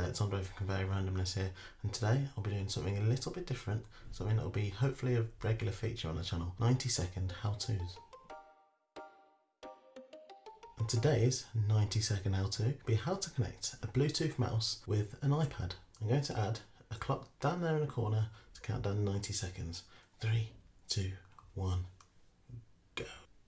there, it's Andre from Conveyor Randomness here, and today I'll be doing something a little bit different, something that will be hopefully a regular feature on the channel 90 second how to's. And today's 90 second how to be how to connect a Bluetooth mouse with an iPad. I'm going to add a clock down there in the corner to count down 90 seconds. Three, two, one.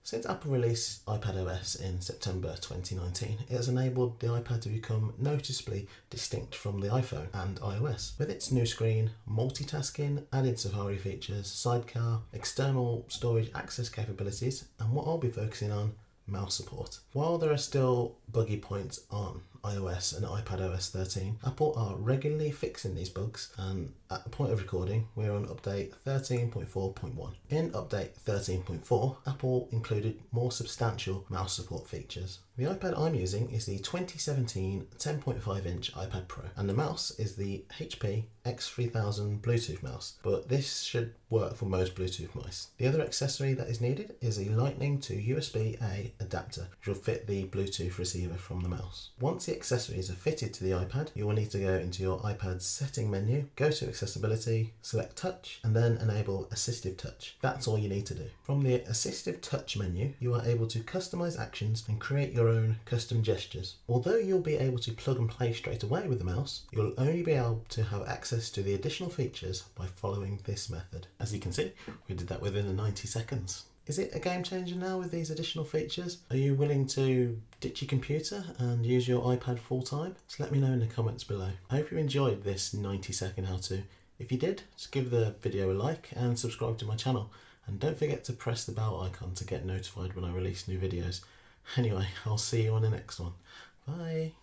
Since Apple released iPad OS in September 2019, it has enabled the iPad to become noticeably distinct from the iPhone and iOS. With its new screen, multitasking, added Safari features, sidecar, external storage access capabilities, and what I'll be focusing on, mouse support. While there are still buggy points on iOS and iPad OS 13, Apple are regularly fixing these bugs and at the point of recording we're on update 13.4.1. In update 13.4, Apple included more substantial mouse support features. The iPad I'm using is the 2017 10.5 inch iPad Pro and the mouse is the HP X3000 Bluetooth mouse, but this should work for most Bluetooth mice. The other accessory that is needed is a lightning to USB-A adapter which will fit the Bluetooth receiver from the mouse. Once the accessories are fitted to the iPad, you will need to go into your iPad's setting menu, go to accessibility, select touch and then enable assistive touch. That's all you need to do. From the assistive touch menu, you are able to customize actions and create your own custom gestures. Although you'll be able to plug and play straight away with the mouse, you'll only be able to have access to the additional features by following this method. As you can see, we did that within 90 seconds. Is it a game changer now with these additional features? Are you willing to ditch your computer and use your iPad full time? So let me know in the comments below. I hope you enjoyed this 90 second how to. If you did, just give the video a like and subscribe to my channel. And don't forget to press the bell icon to get notified when I release new videos. Anyway, I'll see you on the next one. Bye.